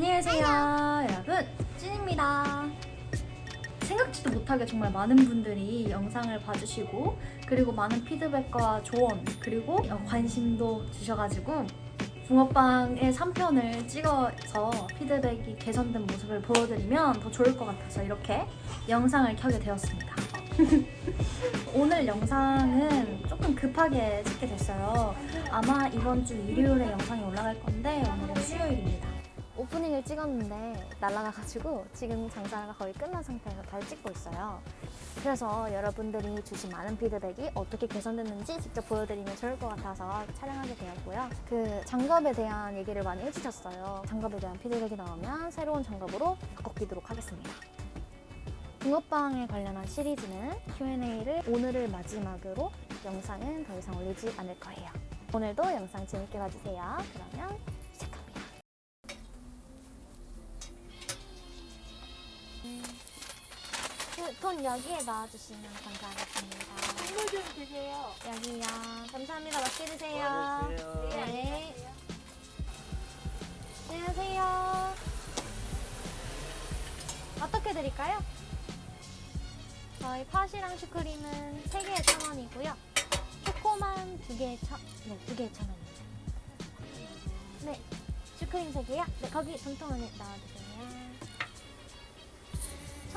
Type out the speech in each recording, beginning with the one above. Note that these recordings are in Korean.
안녕하세요 여러분. 찐입니다. 생각지도 못하게 정말 많은 분들이 영상을 봐주시고 그리고 많은 피드백과 조언 그리고 어, 관심도 주셔가지고 붕어빵의 3편을 찍어서 피드백이 개선된 모습을 보여드리면 더 좋을 것 같아서 이렇게 영상을 켜게 되었습니다. 오늘 영상은 조금 급하게 찍게 됐어요. 아마 이번 주 일요일에 영상이 올라갈 건데 오늘은 수요일입니다 오프닝을 찍었는데 날아가가지고 지금 장사가 거의 끝난 상태에서 다시 찍고 있어요. 그래서 여러분들이 주신 많은 피드백이 어떻게 개선됐는지 직접 보여드리면 좋을 것 같아서 촬영하게 되었고요. 그 장갑에 대한 얘기를 많이 해주셨어요. 장갑에 대한 피드백이 나오면 새로운 장갑으로 바꿔끼도록 하겠습니다. 붕어빵에 관련한 시리즈는 Q&A를 오늘을 마지막으로 영상은 더 이상 올리지 않을 거예요. 오늘도 영상 재밌게 봐주세요. 그러면 그돈 여기에 넣어주시면 감사하겠습니다. 선물 좀 주세요. 여기요. 감사합니다. 맛있게 드세요. 네. 안녕하세요. 어떻게 드릴까요? 저희 팥이랑 슈크림은 3개에 1,000원이고요. 초코만 2개에 1,000, 네, 2개에 1,000원입니다. 네, 슈크림 3개요? 네, 거기 돈통 안에 넣어주세요.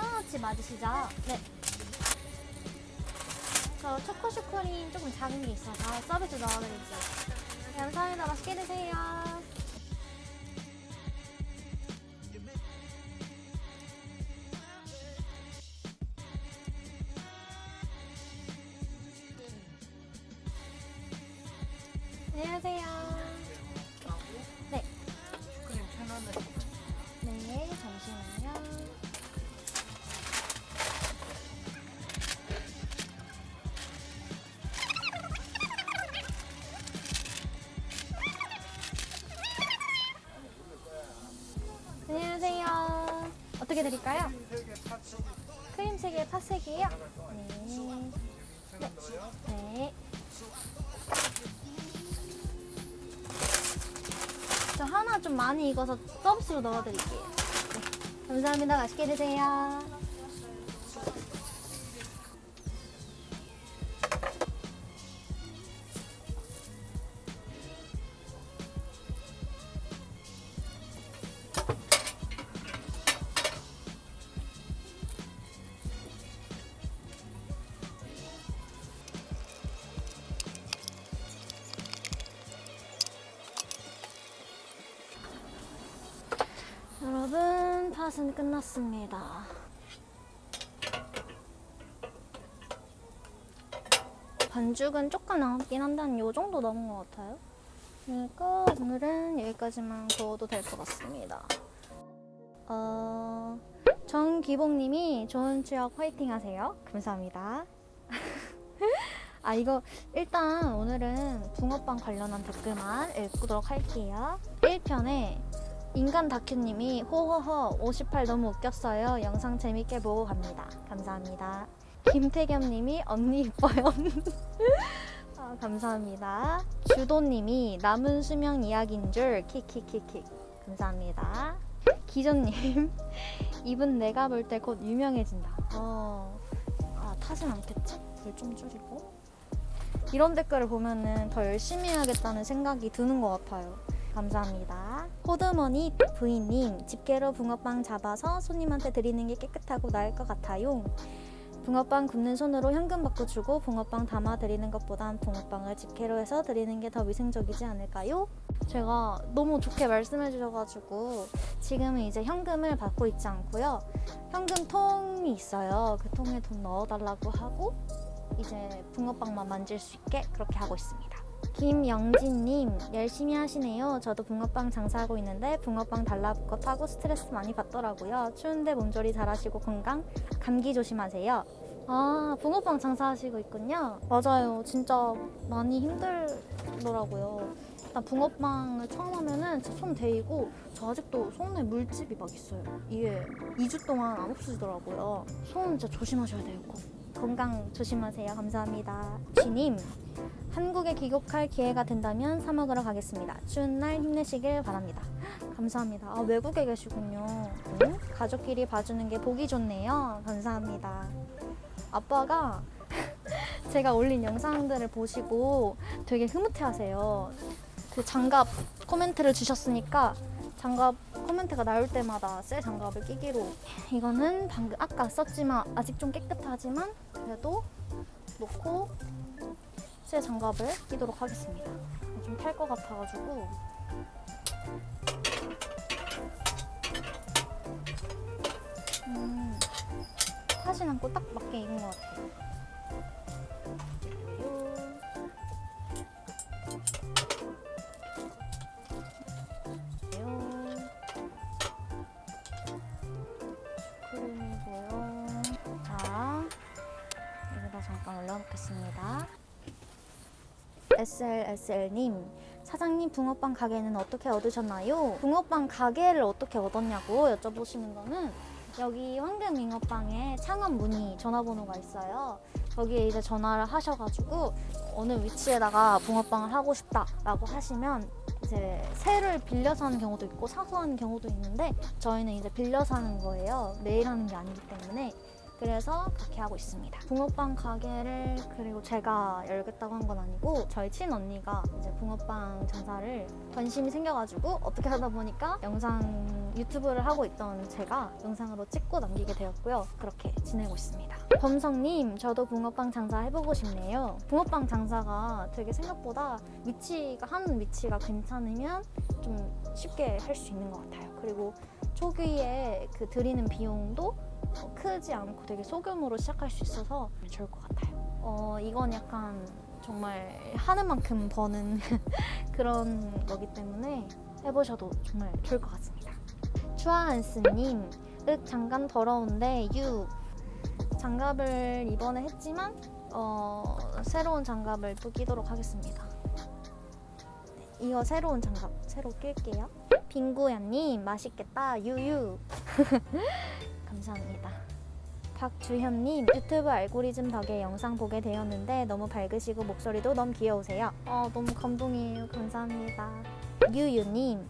천원어치 맞으시죠? 네. 저 초코 슈크림 조금 작은 게 있어서 서비스 넣어드릴게요. 네, 감사합니다. 맛있게 드세요. 안녕하세요. 어떻게 드릴까요? 크림 3개, 팥 3개요? 네. 네. 네. 저 하나 좀 많이 익어서 서비스로 넣어드릴게요. 네. 감사합니다. 맛있게 드세요. 팥은 끝났습니다. 반죽은 조금 남았긴 한데 한요 정도 남은 것 같아요. 그러니까 오늘은 여기까지만 구워도 될 것 같습니다. 어, 정기봉님이 좋은 추억 화이팅 하세요. 감사합니다. 아 이거 일단 오늘은 붕어빵 관련한 댓글만 읽도록 할게요. 1편에 인간 다큐님이 호호호 58 너무 웃겼어요. 영상 재밌게 보고 갑니다. 감사합니다. 김태겸님이 언니 이뻐요. 아, 감사합니다. 주도님이 남은 수명 이야기인 줄 킥킥킥킥 감사합니다. 기전님 입은 내가 볼 때 곧 유명해진다. 어, 아 타진 않겠지? 불좀 줄이고 이런 댓글을 보면은 더 열심히 해야겠다는 생각이 드는 것 같아요. 감사합니다. 호드머니 부인님, 집게로 붕어빵 잡아서 손님한테 드리는 게 깨끗하고 나을 것 같아요. 붕어빵 굽는 손으로 현금 받고 주고 붕어빵 담아 드리는 것보단 붕어빵을 집게로 해서 드리는 게 더 위생적이지 않을까요? 제가 너무 좋게 말씀해 주셔가지고 지금은 이제 현금을 받고 있지 않고요. 현금 통이 있어요. 그 통에 돈 넣어달라고 하고 이제 붕어빵만 만질 수 있게 그렇게 하고 있습니다. 김영진님 열심히 하시네요. 저도 붕어빵 장사하고 있는데 붕어빵 달라붙고 타고 스트레스 많이 받더라고요. 추운데 몸조리 잘하시고 건강 감기 조심하세요. 아 붕어빵 장사하시고 있군요. 맞아요. 진짜 많이 힘들더라고요. 일단 붕어빵을 처음 하면은 손 데이고 저 아직도 손에 물집이 막 있어요. 이게 2주 동안 안 없어지더라고요. 손 진짜 조심하셔야 돼요. 꼭. 건강 조심하세요. 감사합니다. 쥐님 한국에 귀국할 기회가 된다면 사 먹으러 가겠습니다. 추운 날 힘내시길 바랍니다. 감사합니다. 아, 외국에 계시군요. 음, 가족끼리 봐주는 게 보기 좋네요. 감사합니다. 아빠가 제가 올린 영상들을 보시고 되게 흐뭇해하세요. 그 장갑 코멘트를 주셨으니까 장갑 코멘트가 나올 때마다 새 장갑을 끼기로 이거는 방금 아까 썼지만 아직 좀 깨끗하지만 그래도 놓고 새 장갑을 끼도록 하겠습니다. 좀 탈 것 같아가지고 음, 타진 않고 딱 맞게 입은 것 같아요. 요. 여기다 잠깐 올려놓겠습니다. SLSL님, 사장님 붕어빵 가게는 어떻게 얻으셨나요? 붕어빵 가게를 어떻게 얻었냐고 여쭤보시는 거는 여기 황금 잉어빵에 창업 문의 전화번호가 있어요. 거기에 이제 전화를 하셔가지고 어느 위치에다가 붕어빵을 하고 싶다 라고 하시면 이제 새를 빌려서 하는 경우도 있고 사서 하는 경우도 있는데 저희는 이제 빌려서 하는 거예요. 매일 하는 게 아니기 때문에 그래서 그렇게 하고 있습니다. 붕어빵 가게를 그리고 제가 열겠다고 한 건 아니고 저희 친언니가 이제 붕어빵 장사를 관심이 생겨가지고 어떻게 하다 보니까 영상 유튜브를 하고 있던 제가 영상으로 찍고 남기게 되었고요. 그렇게 지내고 있습니다. 범성님, 저도 붕어빵 장사 해보고 싶네요. 붕어빵 장사가 되게 생각보다 위치가 하는 위치가 괜찮으면 좀 쉽게 할 수 있는 것 같아요. 그리고 초기에 그 들이는 비용도 어, 크지 않고 되게 소규모로 시작할 수 있어서 좋을 것 같아요. 어, 이건 약간 정말 하는 만큼 버는 그런 거기 때문에 해보셔도 정말 좋을 것 같습니다. 추아한스님, 윽 장갑 더러운데 유 장갑을 이번에 했지만 어, 새로운 장갑을 또 끼도록 하겠습니다. 네, 이거 새로운 장갑 새로 낄게요. 빙구야님 맛있겠다 유유 감사합니다. 박주현님 유튜브 알고리즘 덕에 영상 보게 되었는데 너무 밝으시고 목소리도 너무 귀여우세요. 어, 너무 감동이에요. 감사합니다. 유유님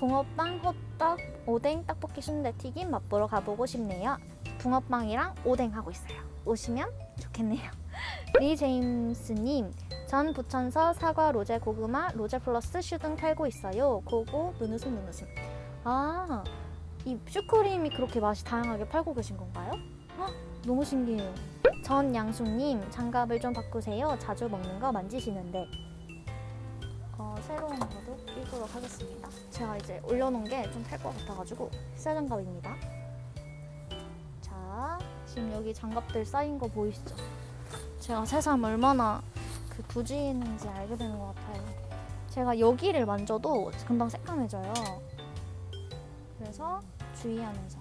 붕어빵, 호떡, 오뎅, 떡볶이, 순대 튀김 맛보러 가보고 싶네요. 붕어빵이랑 오뎅 하고 있어요. 오시면 좋겠네요. 리 제임스님 전 부천서 사과, 로제, 고구마, 로제 플러스 슈 등 팔고 있어요. 고고 눈웃음 눈웃음. 아, 이 슈크림이 그렇게 맛이 다양하게 팔고 계신 건가요? 헉, 너무 신기해요. 전 양숙님 장갑을 좀 바꾸세요. 자주 먹는 거 만지시는데. 어, 새로운 거도 끼도록 하겠습니다. 제가 이제 올려놓은 게 좀 탈 것 같아가지고 새 장갑입니다. 자, 지금 여기 장갑들 쌓인 거 보이시죠? 제가 새삼 얼마나 그 부지인지 알게 되는 것 같아요. 제가 여기를 만져도 금방 새까매져요. 그래서 주의하면서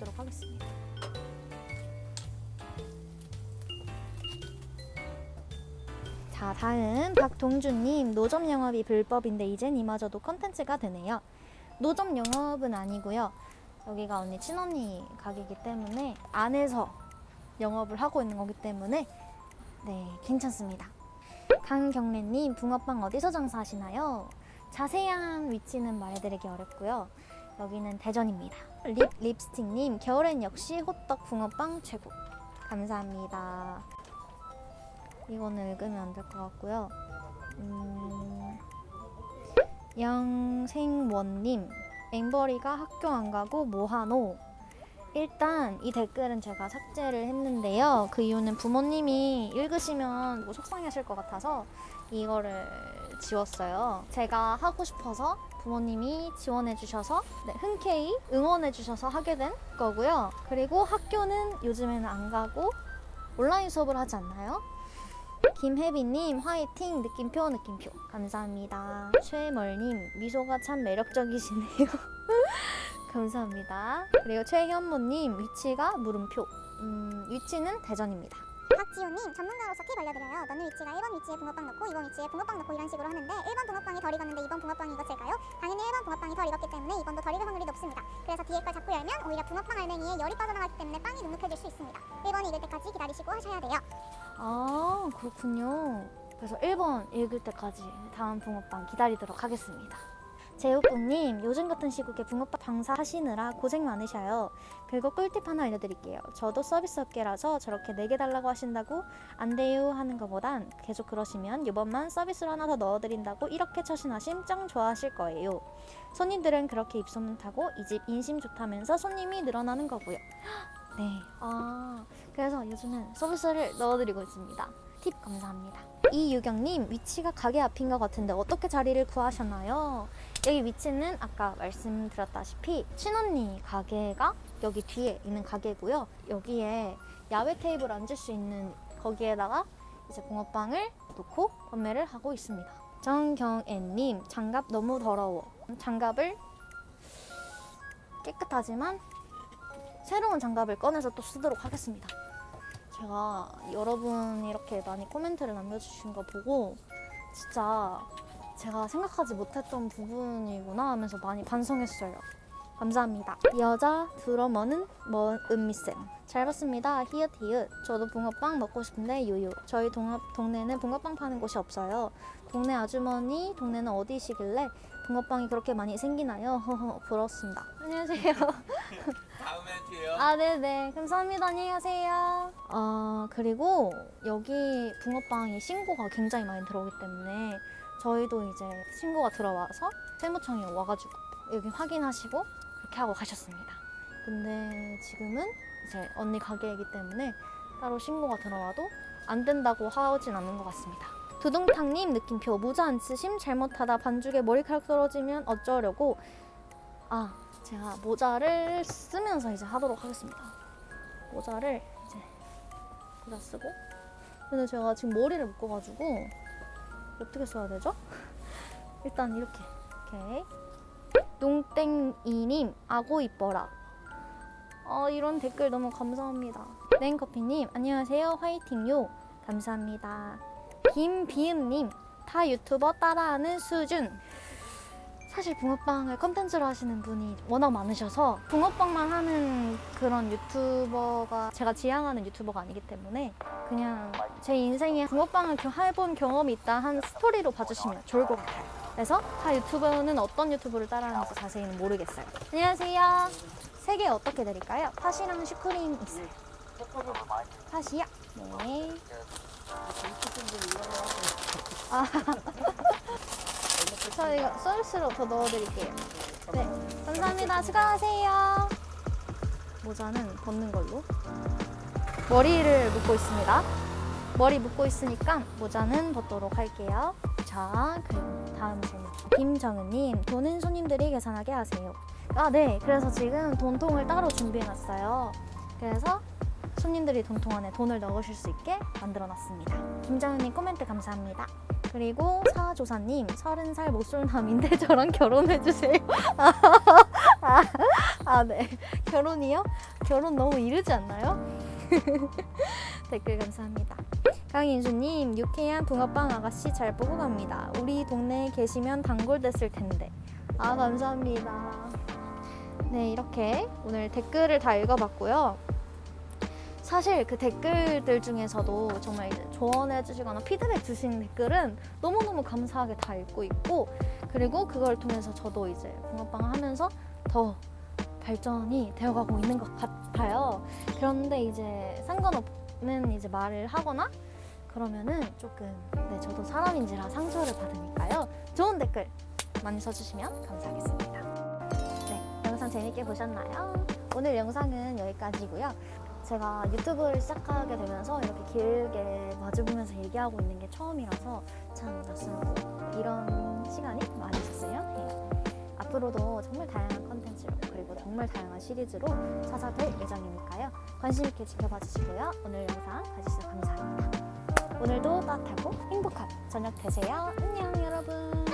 걷도록 하겠습니다. 자, 다음 박동준님 노점 영업이 불법인데 이젠 이마저도 컨텐츠가 되네요. 노점 영업은 아니고요. 여기가 언니 친언니 가게이기 때문에 안에서 영업을 하고 있는 거기 때문에 네 괜찮습니다. 강경래님 붕어빵 어디서 장사하시나요? 자세한 위치는 말해드리기 어렵고요. 여기는 대전입니다. 립 립스틱님 겨울엔 역시 호떡 붕어빵 최고. 감사합니다. 이거는 읽으면 안 될 것 같고요. 음, 영생원님 앵벌이가 학교 안 가고 뭐하노? 일단 이 댓글은 제가 삭제를 했는데요. 그 이유는 부모님이 읽으시면 뭐 속상해하실 것 같아서 이거를 지웠어요. 제가 하고 싶어서 부모님이 지원해 주셔서 네, 흔쾌히 응원해 주셔서 하게 된 거고요. 그리고 학교는 요즘에는 안 가고 온라인 수업을 하지 않나요? 김혜빈님 화이팅 느낌표 느낌표 감사합니다. 최멀님 미소가 참 매력적이시네요. 감사합니다. 그리고 최현모님 위치가 물음표. 음, 위치는 대전입니다. 박지호님 전문가로서 팁 알려드려요. 넣는 위치가 1번 위치에 붕어빵 넣고 2번 위치에 붕어빵 넣고 이런 식으로 하는데 1번 붕어빵이 덜 익었는데 2번 붕어빵이 익었을까요? 당연히 1번 붕어빵이 덜 익었기 때문에 2번도 덜 익을 확률이 높습니다. 그래서 뒤에 걸 잡고 열면 오히려 붕어빵 알맹이에 열이 빠져나가기 때문에 빵이 눅눅해질 수 있습니다. 1번이 익을 때까지 기다리시고 하셔야 돼요. 아 그렇군요. 그래서 1번 읽을 때까지 다음 붕어빵 기다리도록 하겠습니다. 제육국님 요즘 같은 시국에 붕어빵 방사하시느라 고생 많으셔요. 그리고 꿀팁 하나 알려드릴게요. 저도 서비스 업계라서 저렇게 4개 달라고 하신다고 안 돼요 하는 것보단 계속 그러시면 이번만 서비스로 하나 더 넣어드린다고 이렇게 처신하심 짱 좋아하실 거예요. 손님들은 그렇게 입소문 타고 이 집 인심 좋다면서 손님이 늘어나는 거고요. 네. 아 그래서 요즘은 서비스를 넣어드리고 있습니다. 팁 감사합니다. 이유경님 위치가 가게 앞인 것 같은데 어떻게 자리를 구하셨나요? 여기 위치는 아까 말씀드렸다시피 친언니 가게가 여기 뒤에 있는 가게고요. 여기에 야외 테이블 앉을 수 있는 거기에다가 이제 붕어빵을 놓고 판매를 하고 있습니다. 정경애님 장갑 너무 더러워. 장갑을 깨끗하지만 새로운 장갑을 꺼내서 또 쓰도록 하겠습니다. 제가 여러분이 이렇게 많이 코멘트를 남겨주신 거 보고 진짜 제가 생각하지 못했던 부분이구나 하면서 많이 반성했어요. 감사합니다. 여자 드러머는 뭐 은미쌤. 잘 봤습니다. 히읗 히읗. 저도 붕어빵 먹고 싶은데 유유. 저희 동업, 동네는 붕어빵 파는 곳이 없어요. 동네 아주머니 동네는 어디시길래 붕어빵이 그렇게 많이 생기나요? 부럽습니다. 안녕하세요. 다음에 봬요. 아, 네네. 감사합니다. 안녕히 가세요. 아, 그리고 여기 붕어빵이 신고가 굉장히 많이 들어오기 때문에 저희도 이제 신고가 들어와서 세무청에 와가지고 여기 확인하시고 그렇게 하고 가셨습니다. 근데 지금은 이제 언니 가게이기 때문에 따로 신고가 들어와도 안 된다고 하진 않는 것 같습니다. 두둥탕님 느낌표 모자 안 쓰심 잘못하다 반죽에 머리카락 떨어지면 어쩌려고 아 제가 모자를 쓰면서 이제 하도록 하겠습니다. 모자를 이제 모자 쓰고 근데 제가 지금 머리를 묶어가지고 어떻게 써야 되죠? 일단 이렇게. 오케이. 농땡이님 아고 이뻐라. 어, 이런 댓글 너무 감사합니다. 냉커피님 안녕하세요. 화이팅요. 감사합니다. 김비음님 타 유튜버 따라하는 수준 사실 붕어빵을 컨텐츠로 하시는 분이 워낙 많으셔서 붕어빵만 하는 그런 유튜버가 제가 지향하는 유튜버가 아니기 때문에 그냥 제 인생에 붕어빵을 겨- 해본 경험이 있다 한 스토리로 봐주시면 좋을 것 같아요. 그래서 타 유튜버는 어떤 유튜브를 따라하는지 자세히는 모르겠어요. 안녕하세요. 세 개 어떻게 드릴까요? 팥이랑 슈크림 있어요. 팥이요? 네. 아. 저 이거 서비스로 더 넣어드릴게요. 네, 감사합니다. 수고하세요. 모자는 벗는 걸로. 머리를 묶고 있습니다. 머리 묶고 있으니까 모자는 벗도록 할게요. 자, 그리고 다음 질문. 김정은님, 돈은 손님들이 계산하게 하세요. 아, 네. 그래서 지금 돈통을 따로 준비해놨어요. 그래서 손님들이 돈통 안에 돈을 넣으실 수 있게 만들어놨습니다. 김정은님 코멘트 감사합니다. 그리고 사조사님 서른 살 못쏠남인데 저랑 결혼해주세요. 아, 아, 네. 결혼이요? 결혼 너무 이르지 않나요? 댓글 감사합니다. 강인수님 유쾌한 붕어빵 아가씨 잘 보고 갑니다. 우리 동네에 계시면 단골 됐을 텐데. 아 감사합니다. 네 이렇게 오늘 댓글을 다 읽어봤고요. 사실 그 댓글들 중에서도 정말 이제 조언해 주시거나 피드백 주신 댓글은 너무너무 감사하게 다 읽고 있고 그리고 그걸 통해서 저도 이제 붕어빵을 하면서 더 발전이 되어가고 있는 것 같아요. 그런데 이제 상관없는 이제 말을 하거나 그러면은 조금 네 저도 사람인지라 상처를 받으니까요. 좋은 댓글 많이 써주시면 감사하겠습니다. 네 영상 재밌게 보셨나요? 오늘 영상은 여기까지고요. 제가 유튜브를 시작하게 되면서 이렇게 길게 마주보면서 얘기하고 있는 게 처음이라서 참 낯설고 이런 시간이 많이 있었어요. 네. 앞으로도 정말 다양한 컨텐츠로 그리고 정말 다양한 시리즈로 찾아뵐 예정이니까요. 관심 있게 지켜봐 주시고요. 오늘 영상 봐주셔서 감사합니다. 오늘도 따뜻하고 행복한 저녁 되세요. 안녕 여러분.